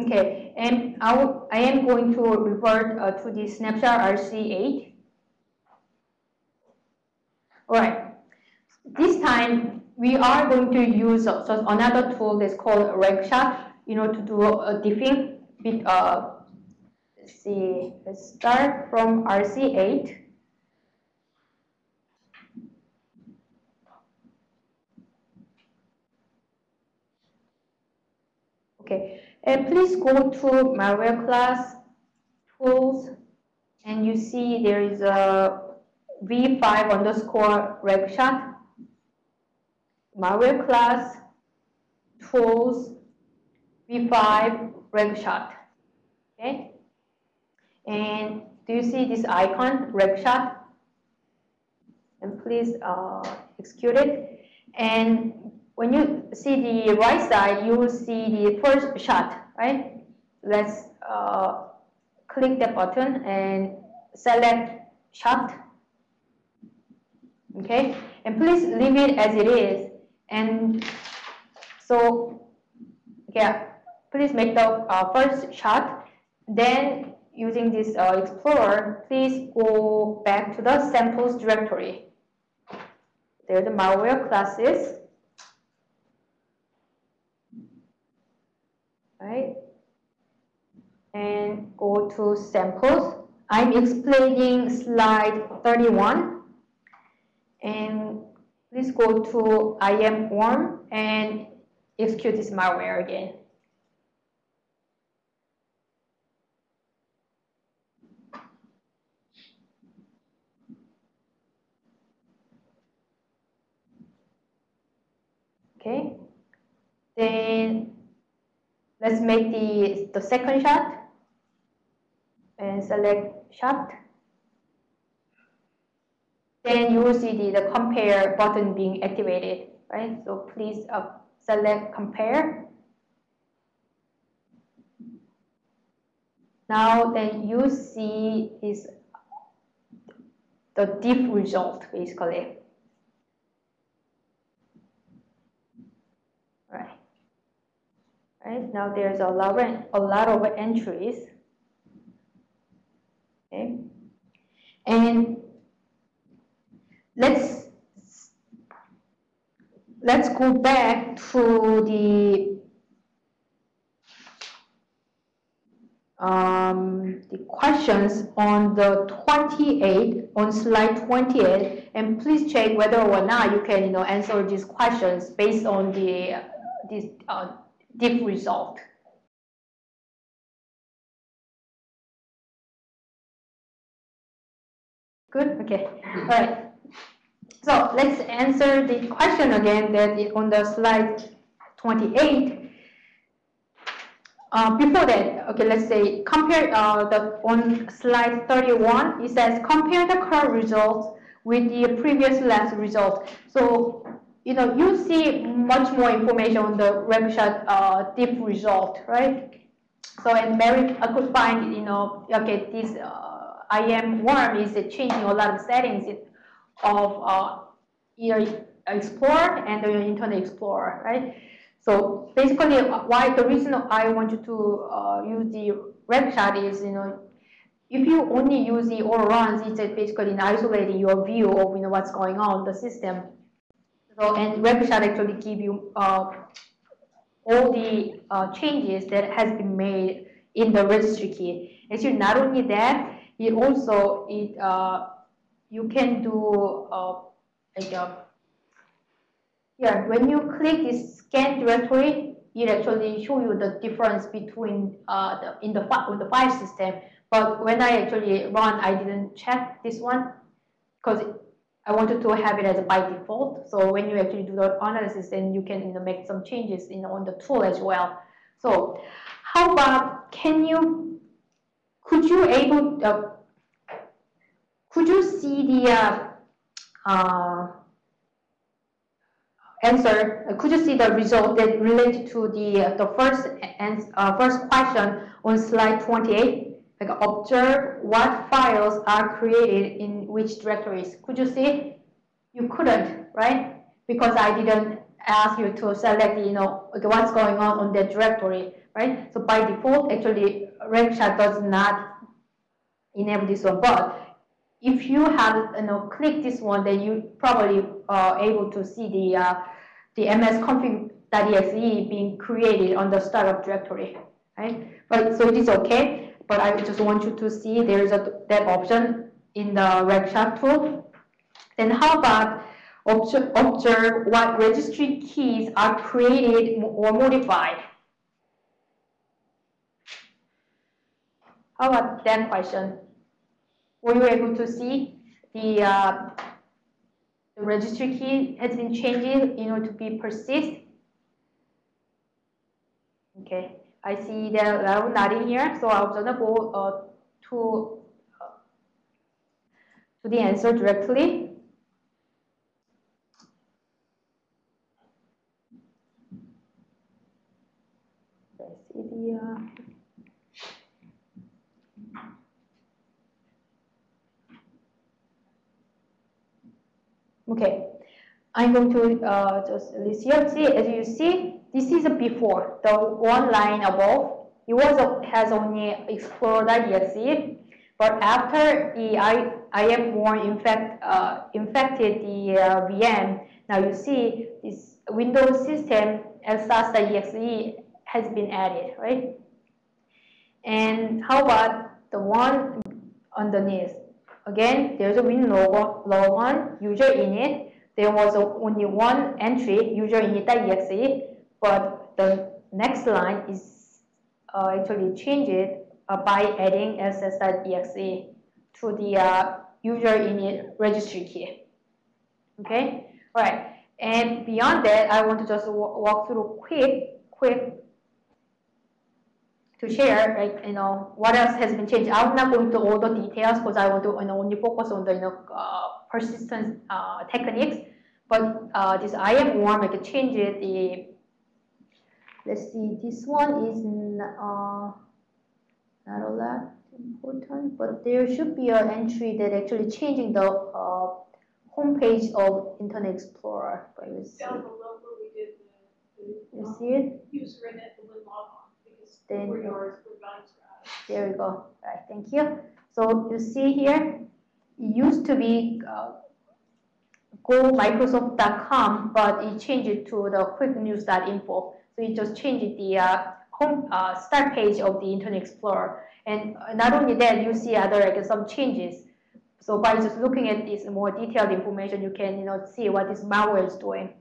Okay, and I, I am going to revert uh, to the snapshot RC8. All right, this time we are going to use uh, so another tool that's called RegShot, you know, to do a diffing. Uh, let's see, let's start from RC8. Okay, and please go to malware class tools and you see there is a v5 underscore regshot malware class tools v5 regshot okay? And do you see this icon regshot and please uh, execute it. And when you see the right side, you will see the first shot, right? Let's uh, click the button and select shot. Okay, and please leave it as it is. And so, yeah, please make the uh, first shot. Then using this uh, Explorer, please go back to the samples directory. There the malware classes. Right? And go to samples. I'm explaining slide 31. And please go to IM and execute this malware again. Okay, then Let's make the, the second shot and select shot. Then you will see the, the compare button being activated, right? So please uh, select compare. Now then you see is the diff result basically. Right? Now there's a lot of, a lot of entries. Okay. And let's let's go back to the um, the questions on the 28 on slide 28 and please check whether or not you can you know answer these questions based on the uh, this uh, diff result. Good, okay, all right. So let's answer the question again that is on the slide 28. Uh, before that, okay, let's say compare uh, the on slide 31. It says compare the current results with the previous last result. So you know, you see much more information on the RegShot uh, diff result, right? So, and Mary, I could find, you know, okay, this uh, IM worm is changing a lot of settings of uh, either Explorer and the Internet Explorer, right? So basically, uh, why the reason I want you to uh, use the RegShot is, you know, if you only use the all runs, it's basically isolating your view of you know what's going on in the system so, and RegShot actually give you uh, all the uh, changes that has been made in the registry key. Actually, not only that, it also it uh, you can do uh, like a uh, yeah when you click this scan directory, it actually show you the difference between uh, the in the in the file system. But when I actually run, I didn't check this one because I wanted to have it as a by default. So when you actually do the analysis, then you can you know, make some changes in, on the tool as well. So how about, can you, could you able, uh, could you see the uh, uh, answer, could you see the result that related to the, uh, the first, uh, first question on slide 28? Like observe what files are created in which directories. Could you see? You couldn't, right? Because I didn't ask you to select, you know, what's going on on that directory. right? So by default, actually, RegShot does not enable this one, but if you have you know click this one, then you probably are able to see the uh, the msconfig.exe being created on the startup directory, right? But so it is okay, but I just want you to see there is a that option in the RegShot tool. Then how about observe, observe what registry keys are created or modified? How about that question? Were you able to see the, uh, the registry key has been changed in order to be persist? Okay, I see that I'm not in here, so I'm gonna go uh, to uh, to the answer directly. Let's see the uh, Okay, I'm going to uh, just list here. See, as you see, this is before, the one line above. It was has only explored explorer.exe, but after the I, IM1 infect, uh, infected the uh, VM, now you see this Windows system lsas.exe has been added, right? And how about the one underneath? Again, there's a win logo, logon, user init. There was only one entry, user init.exe, but the next line is uh, actually changed uh, by adding lss.exe to the uh, user init registry key. Okay, all right. And beyond that, I want to just walk through quick, quick to share, like, you know, what else has been changed. I'm not going to all the details because I want to you know, only focus on the, you know, uh, persistence uh, techniques. But uh, this IM worm, I can change it. The, let's see, this one is uh, not all that important, but there should be an entry that actually changing the uh, homepage of Internet Explorer. But you see. Down below where we did the, the You see it? user in it, the log on, because Then- for yours, for Val's There we go. All right, thank you. So you see here, it used to be uh, go.microsoft.com, but it changed it to the quicknews.info. So it just changed the uh, home uh, start page of the Internet Explorer. And not only that, you see other like some changes. So by just looking at this more detailed information, you can you know see what this malware is doing.